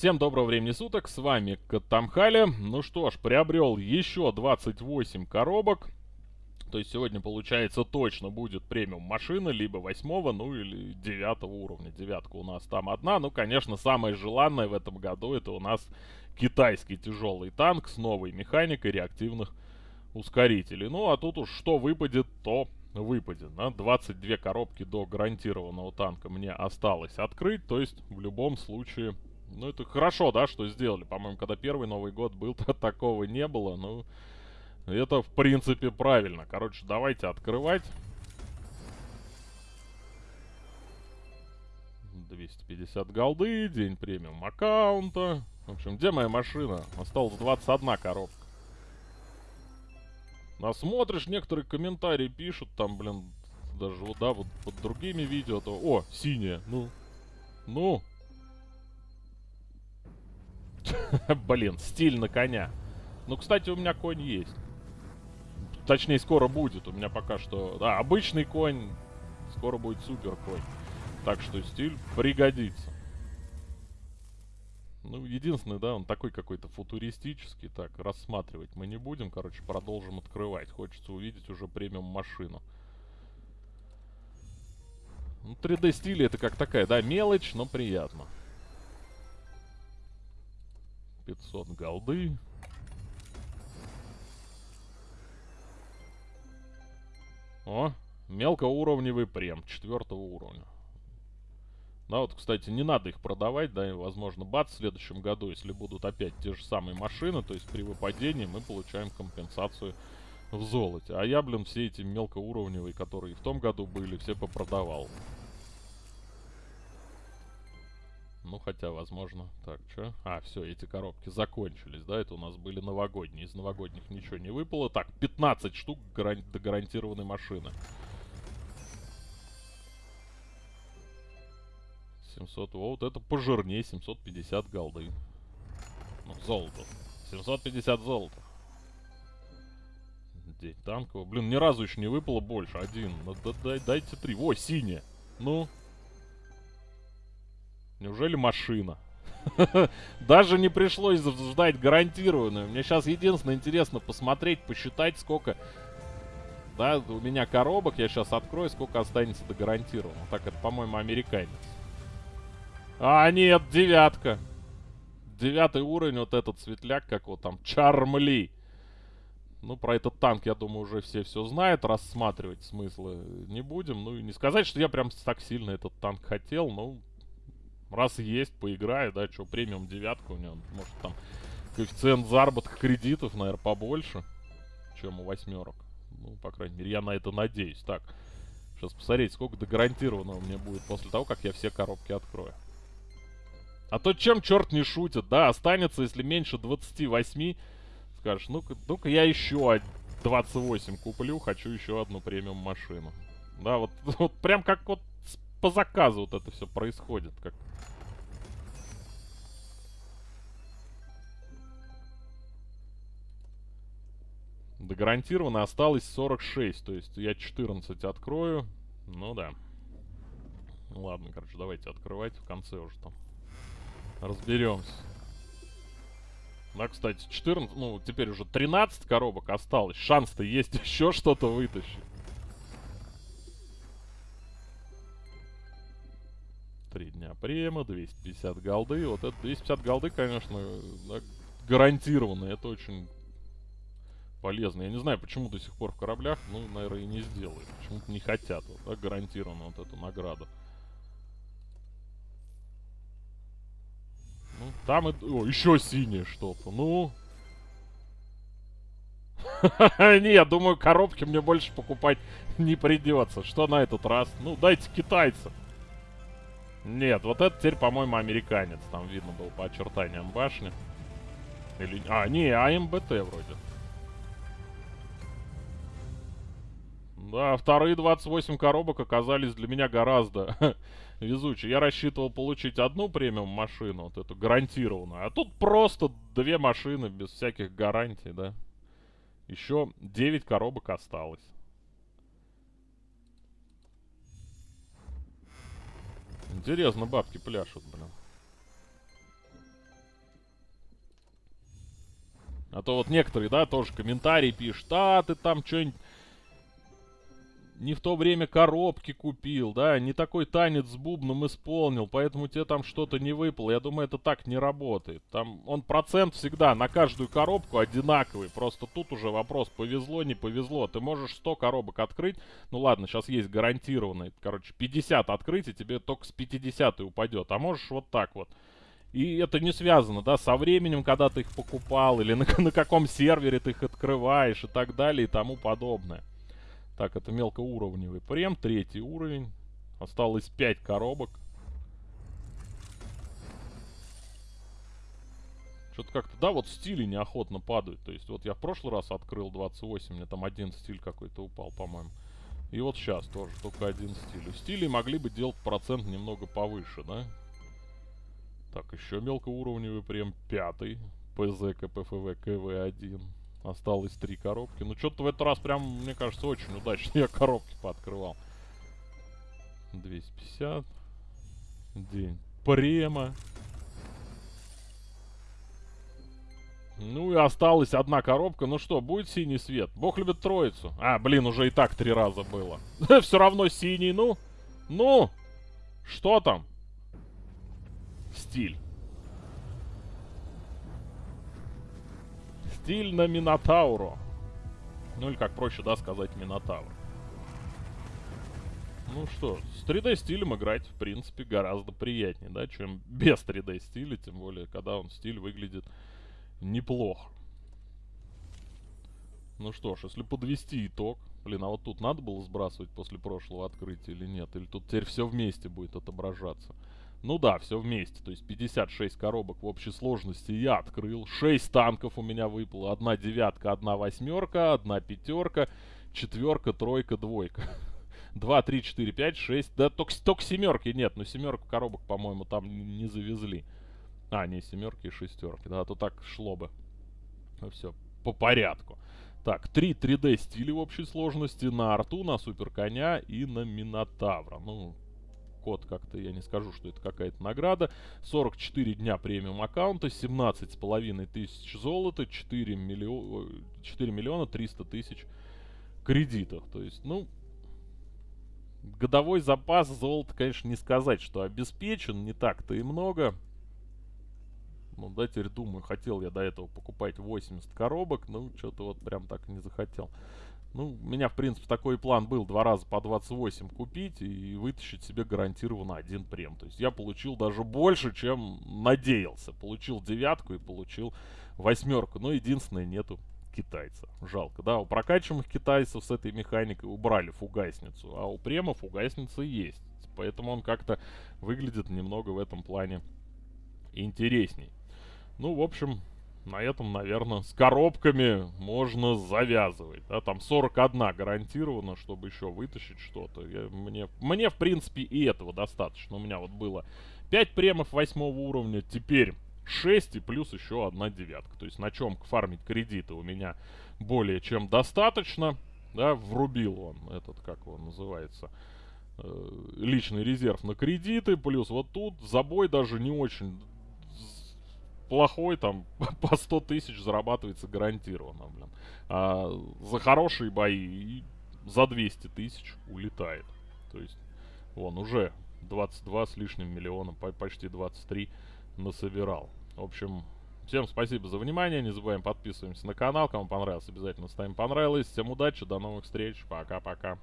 Всем доброго времени суток, с вами Катамхали. Ну что ж, приобрел еще 28 коробок. То есть сегодня, получается, точно будет премиум машина, либо восьмого, ну или девятого уровня. Девятка у нас там одна. Ну, конечно, самое желанное в этом году это у нас китайский тяжелый танк с новой механикой реактивных ускорителей. Ну, а тут уж что выпадет, то выпадет. Да? 22 коробки до гарантированного танка мне осталось открыть. То есть, в любом случае, ну, это хорошо, да, что сделали. По-моему, когда первый Новый год был, то такого не было. Ну, это, в принципе, правильно. Короче, давайте открывать. 250 голды, день премиум аккаунта. В общем, где моя машина? Осталось 21 коробка. А смотришь, некоторые комментарии пишут, там, блин, даже вот, да, вот под другими видео, то, о, синяя, ну, ну. Блин, стиль на коня. Ну, кстати, у меня конь есть. Точнее, скоро будет. У меня пока что... Да, обычный конь. Скоро будет супер конь. Так что стиль пригодится. Ну, единственное, да, он такой какой-то футуристический. Так, рассматривать мы не будем. Короче, продолжим открывать. Хочется увидеть уже премиум машину. Ну, 3D стиль это как такая, да, мелочь, но приятно. 500 голды. О, мелкоуровневый прем, четвертого уровня. Да, вот, кстати, не надо их продавать, да, и, возможно, бац, в следующем году, если будут опять те же самые машины, то есть при выпадении мы получаем компенсацию в золоте. А я, блин, все эти мелкоуровневые, которые в том году были, все попродавал. Ну, хотя, возможно... Так, что? А, все, эти коробки закончились, да? Это у нас были новогодние. Из новогодних ничего не выпало. Так, 15 штук гаран до гарантированной машины. 700, вот это пожирнее, 750 голды. Ну, золото. 750 золота. День танкового. Блин, ни разу еще не выпало больше. Один. Ну, да, дай, дайте три. О, синяя. Ну, Неужели машина? Даже не пришлось ждать гарантированную. Мне сейчас единственное интересно посмотреть, посчитать, сколько... Да, у меня коробок, я сейчас открою, сколько останется до гарантированного. Так, это, по-моему, американец. А, нет, девятка. Девятый уровень, вот этот светляк, как вот там, Чармли. Ну, про этот танк, я думаю, уже все все знают. Рассматривать смысла не будем. Ну, и не сказать, что я прям так сильно этот танк хотел, но Раз есть, поиграю, да, что, премиум девятка у него, может там коэффициент заработка кредитов, наверное, побольше, чем у восьмерок. Ну, по крайней мере, я на это надеюсь. Так, сейчас посмотреть, сколько до гарантированного мне будет после того, как я все коробки открою. А то чем черт не шутит, да, останется, если меньше 28, скажешь, ну-ка, ну-ка я еще 28 куплю, хочу еще одну премиум машину. Да, вот, вот прям как вот по заказу вот это все происходит, как До гарантированно осталось 46. То есть я 14 открою. Ну да. Ладно, короче, давайте открывать в конце уже там. Разберемся. Да, кстати, 14, ну, теперь уже 13 коробок осталось. Шанс-то есть еще что-то вытащить. Три дня према, 250 голды. Вот это 250 голды, конечно, да, гарантированно. Это очень полезно. Я не знаю, почему до сих пор в кораблях, ну, наверное, и не сделают. Почему-то не хотят, вот, да, гарантированно вот эту награду. Ну, там и... Еще синее что-то, ну... Не, думаю, коробки мне больше покупать не придется. Что на этот раз? Ну, дайте китайцам. Нет, вот это теперь, по-моему, американец. Там видно было по очертаниям башни. Или... А, не, АМБТ вроде. Да, вторые 28 коробок оказались для меня гораздо везучие. Я рассчитывал получить одну премиум машину, вот эту гарантированную. А тут просто две машины без всяких гарантий, да. Еще 9 коробок осталось. Интересно, бабки пляшут, блин. А то вот некоторые, да, тоже комментарии пишут, а ты там что-нибудь не в то время коробки купил, да, не такой танец с бубном исполнил, поэтому тебе там что-то не выпало. Я думаю, это так не работает. Там он процент всегда на каждую коробку одинаковый. Просто тут уже вопрос, повезло, не повезло. Ты можешь 100 коробок открыть. Ну ладно, сейчас есть гарантированный. Короче, 50 открыть, и тебе только с 50 упадет. А можешь вот так вот. И это не связано, да, со временем, когда ты их покупал, или на, на каком сервере ты их открываешь, и так далее, и тому подобное. Так, это мелкоуровневый прем, третий уровень. Осталось 5 коробок. Что-то как-то, да, вот стили неохотно падают. То есть вот я в прошлый раз открыл 28, мне там один стиль какой-то упал, по-моему. И вот сейчас тоже только один стиль. У стилей могли бы делать процент немного повыше, да? Так, еще мелкоуровневый прем пятый. ПЗ, КПФВ, КВ-1. Осталось три коробки. Ну, что-то в этот раз прям, мне кажется, очень удачно я коробки пооткрывал. 250. День према. Ну и осталась одна коробка. Ну что, будет синий свет? Бог любит троицу. А, блин, уже и так три раза было. Все равно синий, ну. Ну. Что там? Стиль. Стиль на Минотавру. Ну или как проще, да, сказать Минотавр. Ну что, с 3D стилем играть, в принципе, гораздо приятнее, да, чем без 3D стиля, тем более, когда он стиль выглядит неплохо. Ну что ж, если подвести итог, блин, а вот тут надо было сбрасывать после прошлого открытия или нет? Или тут теперь все вместе будет отображаться? Ну да, все вместе. То есть 56 коробок в общей сложности я открыл. 6 танков у меня выпало. Одна девятка, одна восьмерка, одна пятерка, четверка, тройка, двойка. 2, 3, 4, 5, 6. Да только, только семерки нет. Но семерку коробок, по-моему, там не завезли. А, не семерки и шестерки. Да, а то так шло бы. Ну все, по порядку. Так, 3 3D стиля в общей сложности на арту, на супер коня и на минотавра. Ну, код как-то, я не скажу, что это какая-то награда. 44 дня премиум аккаунта, 17 с половиной тысяч золота, 4, миллио... 4 миллиона 300 тысяч кредитов. То есть, ну, годовой запас золота, конечно, не сказать, что обеспечен, не так-то и много. Ну, да, теперь думаю, хотел я до этого покупать 80 коробок, ну, что-то вот прям так не захотел. Ну, у меня, в принципе, такой план был два раза по 28 купить и вытащить себе гарантированно один прем. То есть я получил даже больше, чем надеялся. Получил девятку и получил восьмерку. Но единственное, нету китайца. Жалко, да? У прокачиваемых китайцев с этой механикой убрали фугасницу, а у према фугасница есть. Поэтому он как-то выглядит немного в этом плане интересней. Ну, в общем, на этом, наверное, с коробками можно завязывать. Да, там 41 гарантированно, чтобы еще вытащить что-то. Мне, мне, в принципе, и этого достаточно. У меня вот было 5 премов 8 уровня, теперь 6 и плюс еще одна девятка. То есть на чем фармить кредиты у меня более чем достаточно. Да, врубил он этот, как он называется, э, личный резерв на кредиты. Плюс вот тут забой даже не очень плохой, там, по 100 тысяч зарабатывается гарантированно, блин. А за хорошие бои за 200 тысяч улетает. То есть, он уже 22 с лишним миллионом, почти 23 насобирал. В общем, всем спасибо за внимание. Не забываем подписываемся на канал. Кому понравилось, обязательно ставим понравилось. Всем удачи, до новых встреч. Пока-пока.